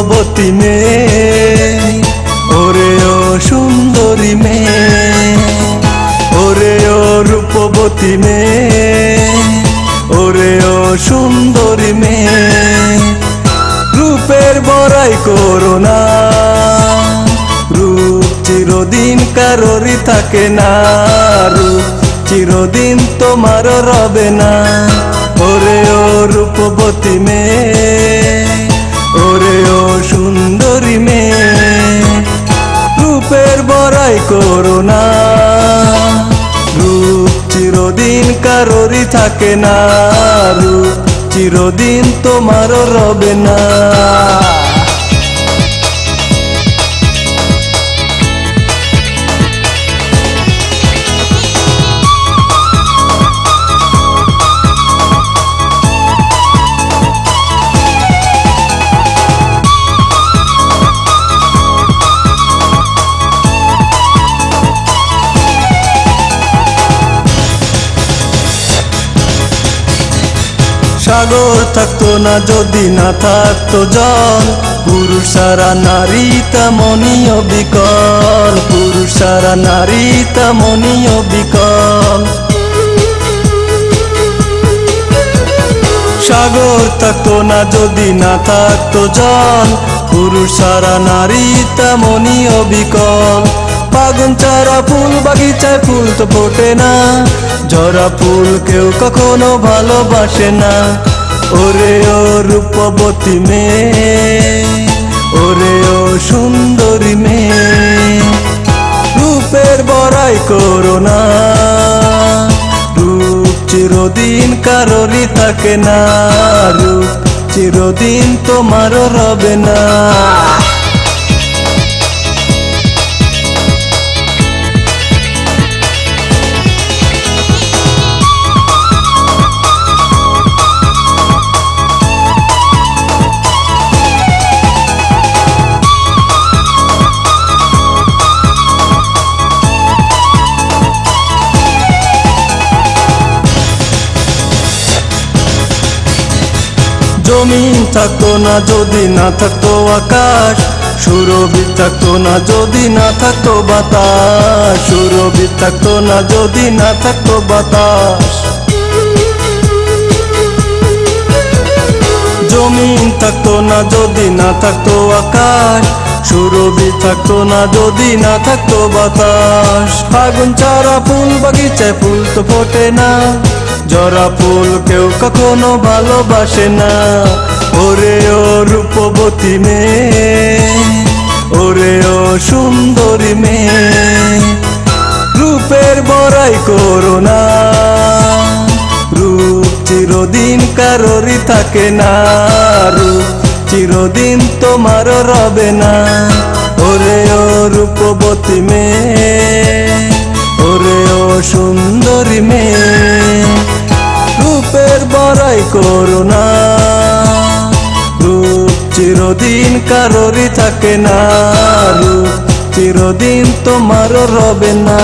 রূপবতী মেয়ে। ওরে ও সুন্দরী মেয়ে। ওরে ও রূপবতী মেয়ে। ওরে ও সুন্দরী মেয়ে। রূপের বড়াই করো না। রূপ চিরদিন কারোরই থাকে না। রূপ চিরদিন তোমার রবে না। ওরে ও রূপবতী মেয়ে। করো না। রূপ চিরদিন কারোরই থাকে না। রূপ চিরদিন তোমারও রবে না। সাগর থাকতো না, যদি না থাকতো জল। পুরুষ সারা নারী তেমনই বিকল পুরুষ সারা নারী তেমনই বিকল সাগর থাকতো না, যদি না থাকতো জল। পুরুষ সারা নারী তেমনই অবিকল। পাগুন চারা ফুল, বাগিচায় ফুল তো ফোটে না। জরা ফুল কেউ কখনো ভালোবাসে না। ওরে ও রূপবতী মেয়ে, ওরে ও সুন্দরী মেয়ে। রূপের বড়াই করো না। রূপ চিরদিন কারোরই থাকে না। রূপ চিরদিন তোমারও রবে না। জমিন থাকতো না, যদি না থাকতো আকাশ। সুরবি থাকতো না, যদি না থাকতো বাতাস। সুরবি থাকতো না, যদি না থাকতো বাতাস। জমিন থাকতো না, যদি না থাকতো আকাশ। সুরবি থাকতো না, যদি না থাকতো বাতাস। ফাগুন চারা ফুল বাগিচায় ফুল তো ফোটে না। জরা ফুল কেউ কখনো ভালোবাসে না। ওরে ও রূপবতী মেয়ে, ওরে ও সুন্দরী মেয়ে। রূপের বড়াই করো না, রূপ চিরদিন কারোরই থাকে না। রূপ চিরদিন তোমার রবে না। ওরে ও রূপবতী মেয়ে, ওরে ও সুন্দরী মেয়ে। বড়াই করো না। রূপ চিরদিন কারোরই থাকে না। রূপ চিরদিন তোমারও রবে না।